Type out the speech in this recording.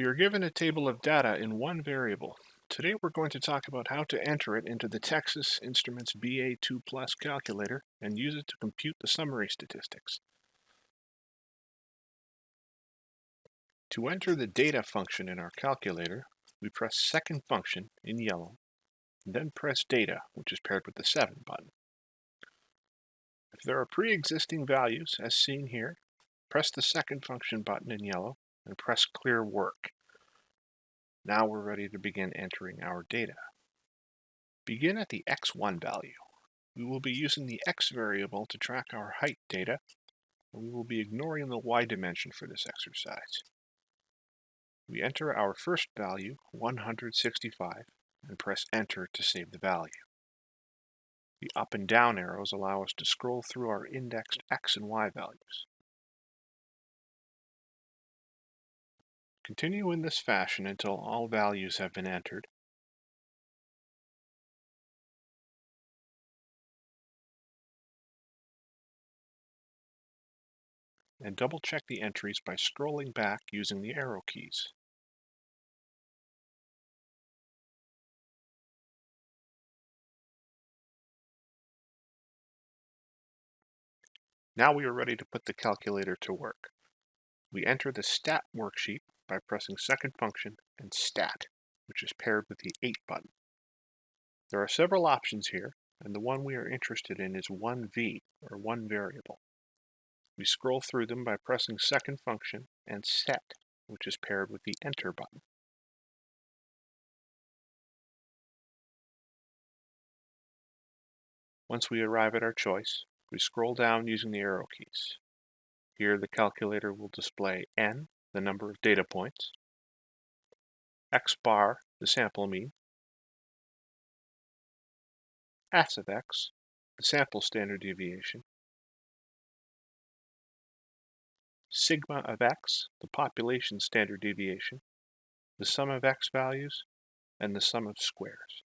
We are given a table of data in one variable. Today we're going to talk about how to enter it into the Texas Instruments BA II Plus calculator and use it to compute the summary statistics. To enter the data function in our calculator, we press second function in yellow, then press data, which is paired with the 7 button. If there are pre-existing values, as seen here, press the second function button in yellow and press clear work. Now we're ready to begin entering our data. Begin at the x1 value. We will be using the x variable to track our height data, and we will be ignoring the y dimension for this exercise. We enter our first value, 165, and press enter to save the value. The up and down arrows allow us to scroll through our indexed x and y values. Continue in this fashion until all values have been entered. And double check the entries by scrolling back using the arrow keys. Now we are ready to put the calculator to work. We enter the stat worksheet by pressing second function and stat, which is paired with the 8 button. There are several options here, and the one we are interested in is 1v, or one variable. We scroll through them by pressing second function and set, which is paired with the enter button. Once we arrive at our choice, we scroll down using the arrow keys. Here the calculator will display n, the number of data points, x bar, the sample mean, s of x, the sample standard deviation, sigma of x, the population standard deviation, the sum of x values, and the sum of squares.